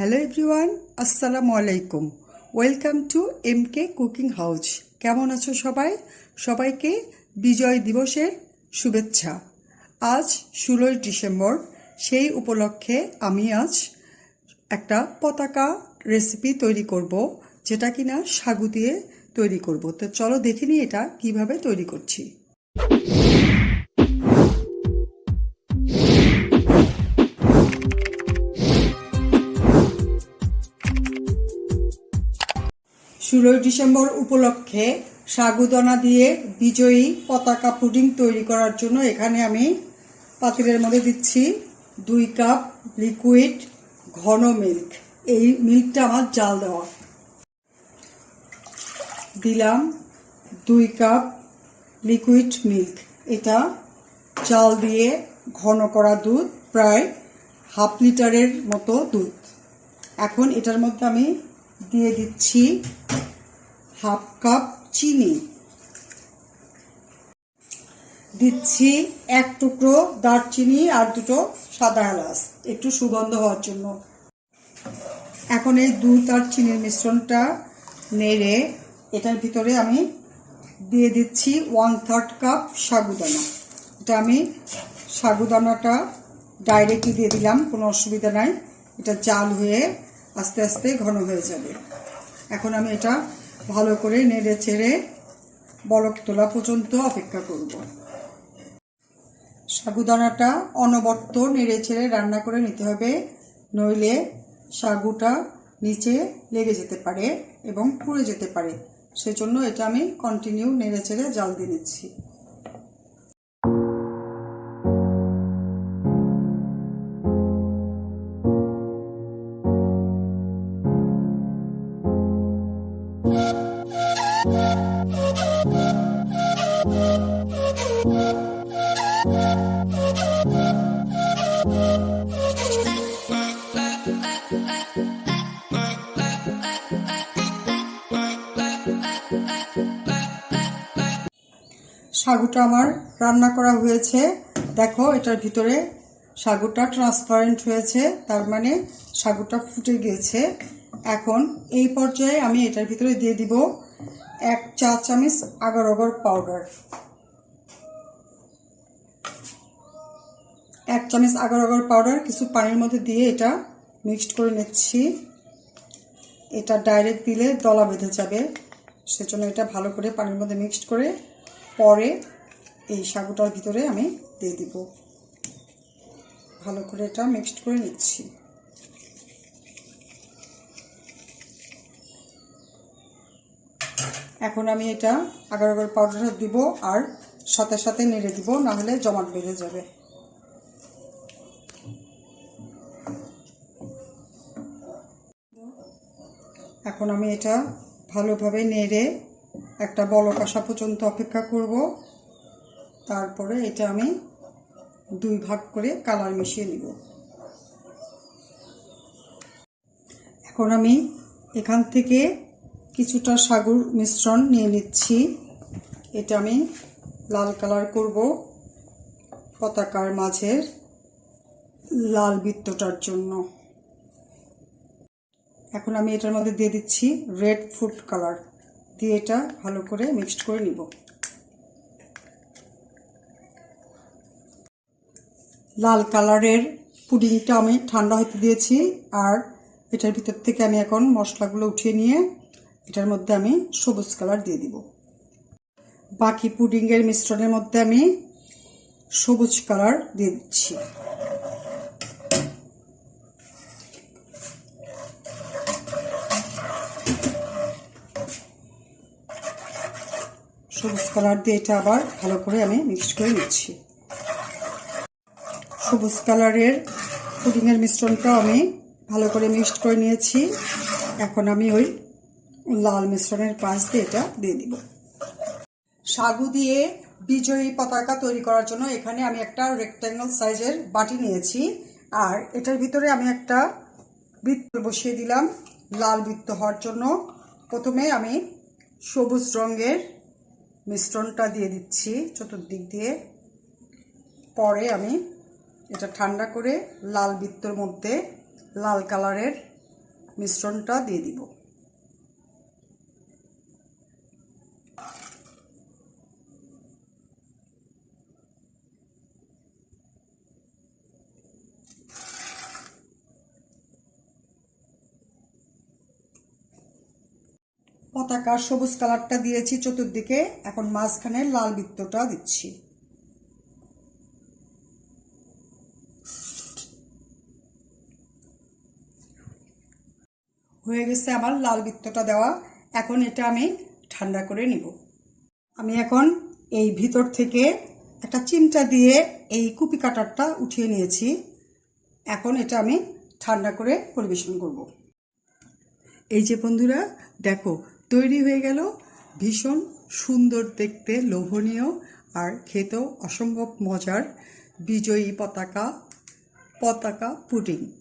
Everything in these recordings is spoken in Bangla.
হ্যালো এভরিওয়ান আসসালামু আলাইকুম welcome to M K cooking house কেমন আছো সবাই? সবাইকে বিজয় দিবসের শুভেচ্ছা। আজ ষোলোই ডিসেম্বর, সেই উপলক্ষে আমি আজ একটা পতাকা রেসিপি তৈরি করব, যেটা কিনা সাগু দিয়ে তৈরি করব। তো চলো দেখে নিই এটা কীভাবে তৈরি করছি। ষোলোই ডিসেম্বর উপলক্ষে সাগুদানা দিয়ে বিজয়ী পতাকা পুডিং তৈরি করার জন্য এখানে আমি পাতিলের মধ্যে দিচ্ছি দুই কাপ লিকুইড ঘন মিল্ক। এই মিল্কটা আমার জাল দেওয়া। দিলাম দুই কাপ লিকুইড মিল্ক। এটা চাল দিয়ে ঘন করা দুধ, প্রায় হাফ লিটারের মতো দুধ। এখন এটার মধ্যে আমি দিয়ে দিচ্ছি হাফ কাপ চিনি। দিচ্ছি এক টুকরো দারচিনি আর দুটো সাদা এলাচ। একটু সুগন্ধ হওয়ার জন্য। এখন এই দুধ আর চিনির মিশ্রণটা নেড়ে এটার ভিতরে আমি দিয়ে দিচ্ছি ওয়ান থার্ড কাপ সাগুদানা। এটা আমি সাগুদানাটা ডাইরেক্টলি দিয়ে দিলাম, কোনো অসুবিধা নাই। এটা জাল হয়ে আস্তে আস্তে ঘন হয়ে যাবে। এখন আমি এটা ভালো করে নেড়ে ছেড়ে বলক তোলা পর্যন্ত অপেক্ষা করব। সাগুদানাটা অনবর্ত নেড়ে ছেড়ে রান্না করে নিতে হবে, নইলে সাগুটা নিচে লেগে যেতে পারে এবং পুড়ে যেতে পারে। সেজন্য এটা আমি কন্টিনিউ নেড়ে ছেড়ে জাল দিয়ে নিচ্ছি। সাগুটা আমার রান্না করা হয়েছে। দেখো, এটার ভিতরে সাগুটা ট্রান্সপারেন্ট হয়েছে, তার মানে সাগুটা ফুটে গিয়েছে এখন এই পর্যায়ে আমি এটার ভিতরে দিয়ে দিব এক চা চামচ আগার অগর পাউডার এক চামচ আগার অগর পাউডার কিছু পানির মধ্যে দিয়ে এটা মিক্সড করে নিচ্ছি। এটা ডাইরেক্ট দিলে দলা বেঁধে যাবে। সেজন্য এটা ভালো করে পানির মধ্যে মিক্সড করে পরে এই সাগুটার ভিতরে আমি দিয়ে দিব। ভালো করে এটা মিক্সড করে নিচ্ছি। এখন আমি এটা আগার আগার পাউডারটা দিব আর সাথে সাথে নেড়ে দিব, নাহলে জমাট বেঁধে যাবে। এখন আমি এটা ভালোভাবে নেড়ে একটা বলক আসা পর্যন্ত অপেক্ষা করব। তারপরে এটা আমি দুই ভাগ করে কালার মিশিয়ে নিব। এখন আমি এখান থেকে কিছুটা সাগুর মিশ্রণ নিয়ে নিচ্ছি। এটা আমি লাল কালার করব পতাকার মাঝের লাল বৃত্তটার জন্য। এখন আমি এটার মধ্যে দিয়ে দিচ্ছি রেড ফুড কালার দিয়ে এটা ভালো করে মিক্সড করে নিব। লাল কালারের পুডিংটা আমি ঠান্ডা হতে দিয়েছি আর এটার ভিতর থেকে আমি এখন মশলাগুলো উঠিয়ে নিয়ে এটার মধ্যে আমি সবুজ কালার দিয়ে দিব। বাকি পুডিংয়ের মিশ্রণের মধ্যে আমি সবুজ কালার দিয়ে দিচ্ছি। সবুজ কালার দিয়ে এটা আবার ভালো করে আমি মিক্সড করে নিচ্ছি। সবুজ কালারের পুডিংয়ের মিশ্রণটাও আমি ভালো করে মিক্সড করে নিয়েছি। এখন আমি ওই লাল মিশ্রণের পাশ দিয়ে এটা দিয়ে দিব। সাগু দিয়ে বিজয়ী পতাকা তৈরি করার জন্য এখানে আমি একটা রেক্ট্যাঙ্গল সাইজের বাটি নিয়েছি। আর এটার ভিতরে আমি একটা বৃত্ত বসিয়ে দিলাম। লাল বৃত্ত হওয়ার জন্য প্রথমে আমি সবুজ রঙের মিশ্রণটা দিয়ে দিচ্ছি চতুর্দিক দিয়ে। পরে আমি এটা ঠান্ডা করে লাল বৃত্তর মধ্যে লাল কালারের মিশ্রণটা দিয়ে দিব। পতাকার সবুজ কালারটা দিয়েছি চতুর্দিকে। এখন মাঝখানে লাল বৃত্তটা দিচ্ছি। হয়ে গেছে আমার লাল বৃত্তটা দেওয়া। এখন এটা আমি ঠান্ডা করে নিব। আমি এখন এই ভিতর থেকে একটা চিমটা দিয়ে এই কুপি কাটারটা উঠিয়ে নিয়েছি। এখন এটা আমি ঠান্ডা করে পরিবেশন করব। এই যে বন্ধুরা, দেখো তৈরি হয়ে গেল। ভীষণ সুন্দর দেখতে, লোভনীয় আর খেতেও অসম্ভব মজার বিজয়ী পতাকা পতাকা পুডিং।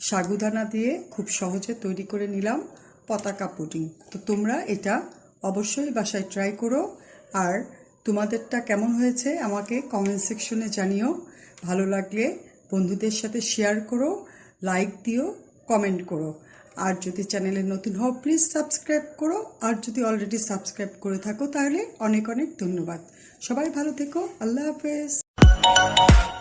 সাগুদানা দিয়ে খুব সহজে তৈরি করে নিলাম পতাকা পুডিং। তো তোমরা এটা অবশ্যই বাসায় ট্রাই করো। আর তোমাদেরটা কেমন হয়েছে আমাকে কমেন্ট সেকশনে জানিও। ভালো লাগলে বন্ধুদের সাথে শেয়ার করো, লাইক দিও, কমেন্ট করো। আর যদি চ্যানেলে নতুন হও প্লিজ সাবস্ক্রাইব করো। আর যদি অলরেডি সাবস্ক্রাইব করে থাকো, তাহলে অনেক অনেক ধন্যবাদ। সবাই ভালো থেকো। আল্লাহ হাফেজ।